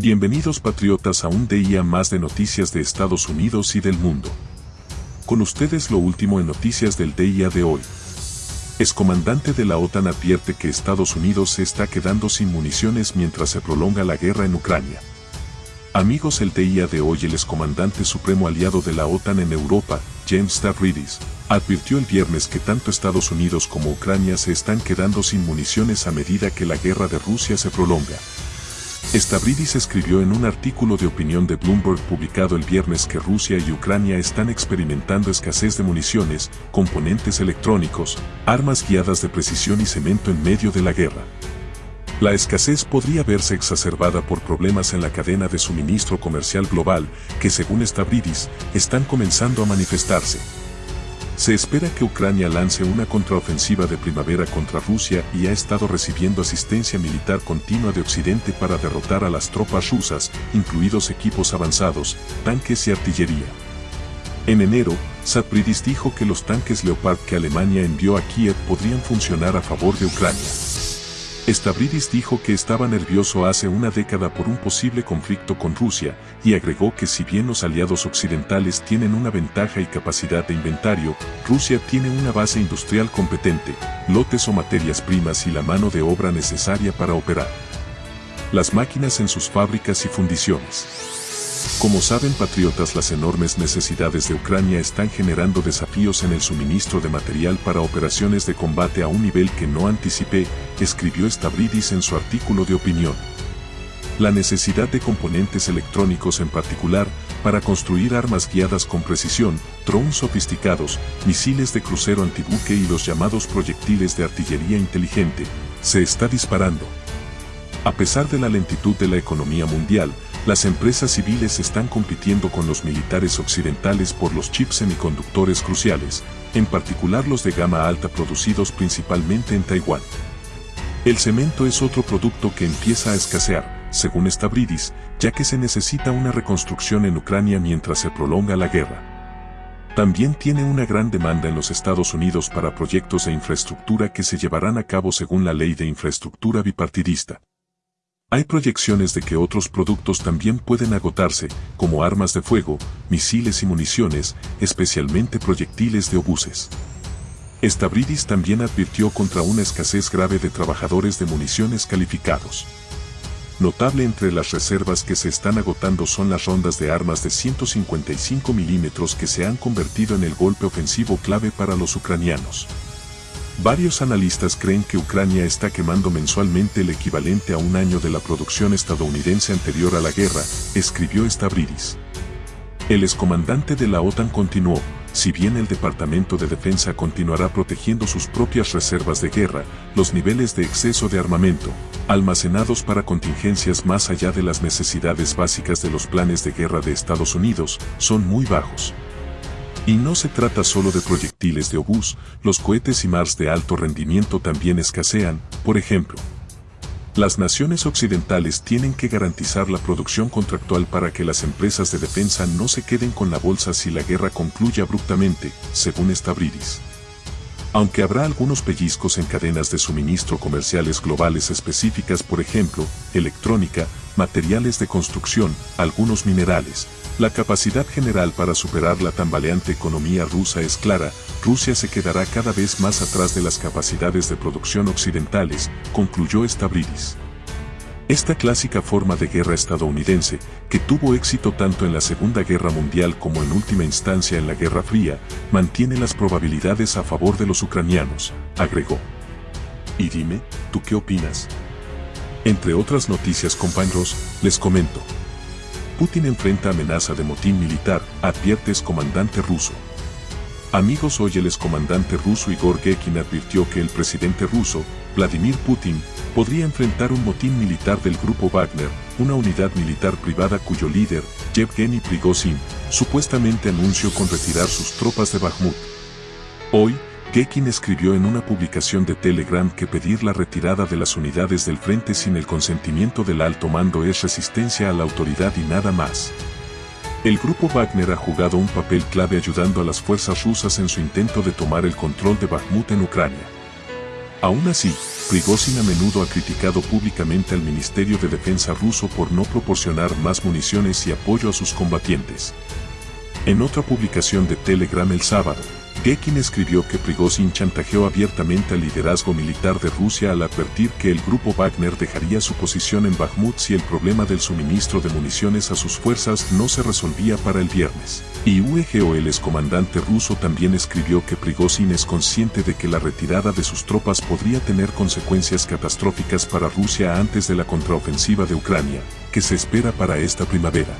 Bienvenidos patriotas a un día más de noticias de Estados Unidos y del mundo. Con ustedes lo último en noticias del día de hoy. Excomandante de la OTAN advierte que Estados Unidos se está quedando sin municiones mientras se prolonga la guerra en Ucrania. Amigos el día de hoy el excomandante supremo aliado de la OTAN en Europa, James Stavridis, advirtió el viernes que tanto Estados Unidos como Ucrania se están quedando sin municiones a medida que la guerra de Rusia se prolonga. Stavridis escribió en un artículo de opinión de Bloomberg publicado el viernes que Rusia y Ucrania están experimentando escasez de municiones, componentes electrónicos, armas guiadas de precisión y cemento en medio de la guerra. La escasez podría verse exacerbada por problemas en la cadena de suministro comercial global que según Stavridis, están comenzando a manifestarse. Se espera que Ucrania lance una contraofensiva de primavera contra Rusia y ha estado recibiendo asistencia militar continua de Occidente para derrotar a las tropas rusas, incluidos equipos avanzados, tanques y artillería. En enero, Satpridis dijo que los tanques Leopard que Alemania envió a Kiev podrían funcionar a favor de Ucrania. Stavridis dijo que estaba nervioso hace una década por un posible conflicto con Rusia, y agregó que si bien los aliados occidentales tienen una ventaja y capacidad de inventario, Rusia tiene una base industrial competente, lotes o materias primas y la mano de obra necesaria para operar las máquinas en sus fábricas y fundiciones. Como saben patriotas las enormes necesidades de Ucrania están generando desafíos en el suministro de material para operaciones de combate a un nivel que no anticipé, escribió Stavridis en su artículo de opinión. La necesidad de componentes electrónicos en particular, para construir armas guiadas con precisión, drones sofisticados, misiles de crucero antibuque y los llamados proyectiles de artillería inteligente, se está disparando. A pesar de la lentitud de la economía mundial, las empresas civiles están compitiendo con los militares occidentales por los chips semiconductores cruciales, en particular los de gama alta producidos principalmente en Taiwán. El cemento es otro producto que empieza a escasear, según Stavridis, ya que se necesita una reconstrucción en Ucrania mientras se prolonga la guerra. También tiene una gran demanda en los Estados Unidos para proyectos de infraestructura que se llevarán a cabo según la ley de infraestructura bipartidista. Hay proyecciones de que otros productos también pueden agotarse, como armas de fuego, misiles y municiones, especialmente proyectiles de obuses. Stavridis también advirtió contra una escasez grave de trabajadores de municiones calificados. Notable entre las reservas que se están agotando son las rondas de armas de 155 milímetros que se han convertido en el golpe ofensivo clave para los ucranianos. Varios analistas creen que Ucrania está quemando mensualmente el equivalente a un año de la producción estadounidense anterior a la guerra, escribió Stavridis. El excomandante de la OTAN continuó, si bien el Departamento de Defensa continuará protegiendo sus propias reservas de guerra, los niveles de exceso de armamento, almacenados para contingencias más allá de las necesidades básicas de los planes de guerra de Estados Unidos, son muy bajos. Y no se trata solo de proyectiles de obús, los cohetes y Mars de alto rendimiento también escasean, por ejemplo. Las naciones occidentales tienen que garantizar la producción contractual para que las empresas de defensa no se queden con la bolsa si la guerra concluye abruptamente, según Stavridis. Aunque habrá algunos pellizcos en cadenas de suministro comerciales globales específicas, por ejemplo, electrónica, materiales de construcción, algunos minerales, la capacidad general para superar la tambaleante economía rusa es clara, Rusia se quedará cada vez más atrás de las capacidades de producción occidentales, concluyó Stavridis. Esta clásica forma de guerra estadounidense, que tuvo éxito tanto en la Segunda Guerra Mundial como en última instancia en la Guerra Fría, mantiene las probabilidades a favor de los ucranianos, agregó. Y dime, ¿tú qué opinas? Entre otras noticias compañeros, les comento. Putin enfrenta amenaza de motín militar, advierte comandante ruso. Amigos, hoy el excomandante ruso Igor Gekin advirtió que el presidente ruso, Vladimir Putin, podría enfrentar un motín militar del grupo Wagner, una unidad militar privada cuyo líder, Yevgeny Prigozhin, supuestamente anunció con retirar sus tropas de Bakhmut. Hoy, Gekin escribió en una publicación de Telegram que pedir la retirada de las unidades del frente sin el consentimiento del alto mando es resistencia a la autoridad y nada más. El grupo Wagner ha jugado un papel clave ayudando a las fuerzas rusas en su intento de tomar el control de Bakhmut en Ucrania. Aún así, Prigozhin a menudo ha criticado públicamente al Ministerio de Defensa ruso por no proporcionar más municiones y apoyo a sus combatientes. En otra publicación de Telegram el sábado, Gekin escribió que Prigozhin chantajeó abiertamente al liderazgo militar de Rusia al advertir que el grupo Wagner dejaría su posición en Bakhmut si el problema del suministro de municiones a sus fuerzas no se resolvía para el viernes. Y UEGO el excomandante ruso también escribió que Prigozhin es consciente de que la retirada de sus tropas podría tener consecuencias catastróficas para Rusia antes de la contraofensiva de Ucrania, que se espera para esta primavera.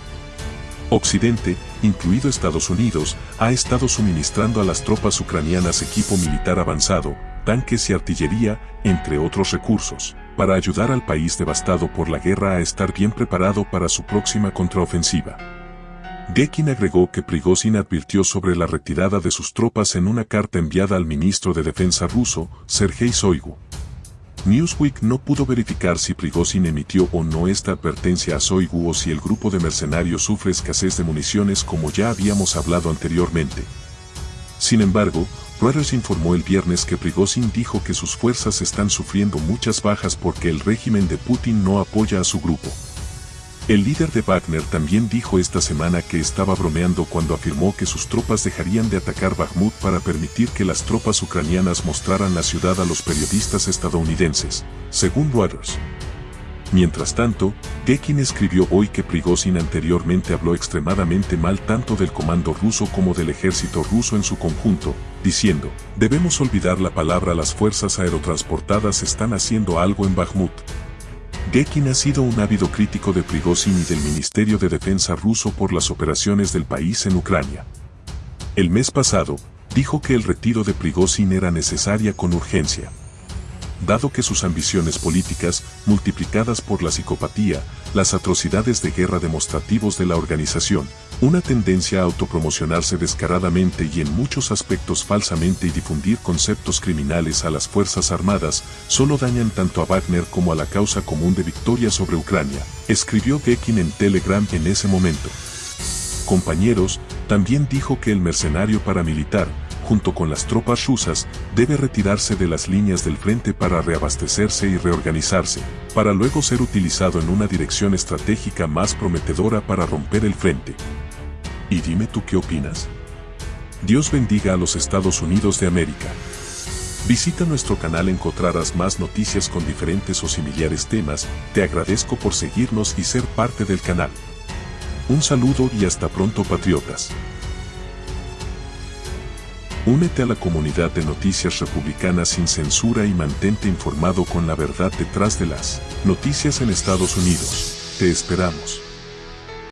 Occidente, incluido Estados Unidos, ha estado suministrando a las tropas ucranianas equipo militar avanzado, tanques y artillería, entre otros recursos, para ayudar al país devastado por la guerra a estar bien preparado para su próxima contraofensiva. Gekin agregó que Prigozhin advirtió sobre la retirada de sus tropas en una carta enviada al ministro de Defensa ruso, Sergei Shoigu, Newsweek no pudo verificar si Prigozhin emitió o no esta advertencia a Soigu o si el grupo de mercenarios sufre escasez de municiones como ya habíamos hablado anteriormente. Sin embargo, Reuters informó el viernes que Prigozhin dijo que sus fuerzas están sufriendo muchas bajas porque el régimen de Putin no apoya a su grupo. El líder de Wagner también dijo esta semana que estaba bromeando cuando afirmó que sus tropas dejarían de atacar Bakhmut para permitir que las tropas ucranianas mostraran la ciudad a los periodistas estadounidenses, según Reuters. Mientras tanto, Gekin escribió hoy que Prigozhin anteriormente habló extremadamente mal tanto del comando ruso como del ejército ruso en su conjunto, diciendo, debemos olvidar la palabra las fuerzas aerotransportadas están haciendo algo en Bakhmut, Gekin ha sido un ávido crítico de Prigozhin y del Ministerio de Defensa ruso por las operaciones del país en Ucrania. El mes pasado, dijo que el retiro de Prigozhin era necesaria con urgencia dado que sus ambiciones políticas, multiplicadas por la psicopatía, las atrocidades de guerra demostrativos de la organización, una tendencia a autopromocionarse descaradamente y en muchos aspectos falsamente y difundir conceptos criminales a las Fuerzas Armadas, solo dañan tanto a Wagner como a la causa común de victoria sobre Ucrania, escribió Gekin en Telegram en ese momento. Compañeros, también dijo que el mercenario paramilitar, junto con las tropas rusas, debe retirarse de las líneas del frente para reabastecerse y reorganizarse, para luego ser utilizado en una dirección estratégica más prometedora para romper el frente. Y dime tú qué opinas. Dios bendiga a los Estados Unidos de América. Visita nuestro canal encontrarás más noticias con diferentes o similares temas, te agradezco por seguirnos y ser parte del canal. Un saludo y hasta pronto patriotas. Únete a la comunidad de noticias republicanas sin censura y mantente informado con la verdad detrás de las noticias en Estados Unidos. Te esperamos.